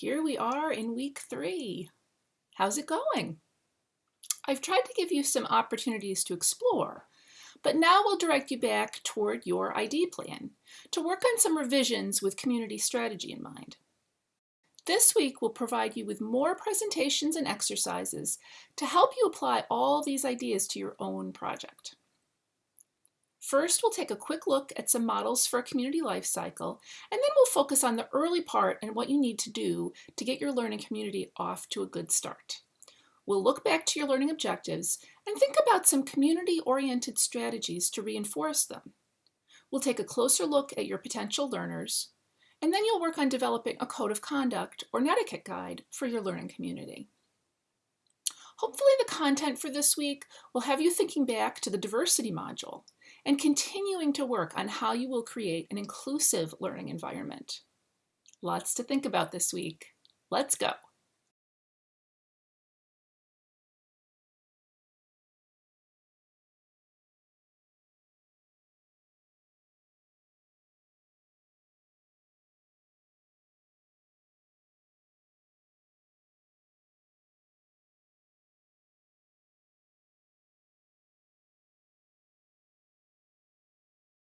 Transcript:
Here we are in week three. How's it going? I've tried to give you some opportunities to explore, but now we'll direct you back toward your ID plan to work on some revisions with community strategy in mind. This week will provide you with more presentations and exercises to help you apply all these ideas to your own project. First, we'll take a quick look at some models for a community life cycle, and then we'll focus on the early part and what you need to do to get your learning community off to a good start. We'll look back to your learning objectives and think about some community-oriented strategies to reinforce them. We'll take a closer look at your potential learners, and then you'll work on developing a code of conduct or netiquette guide for your learning community. Hopefully the content for this week will have you thinking back to the diversity module and continuing to work on how you will create an inclusive learning environment. Lots to think about this week. Let's go.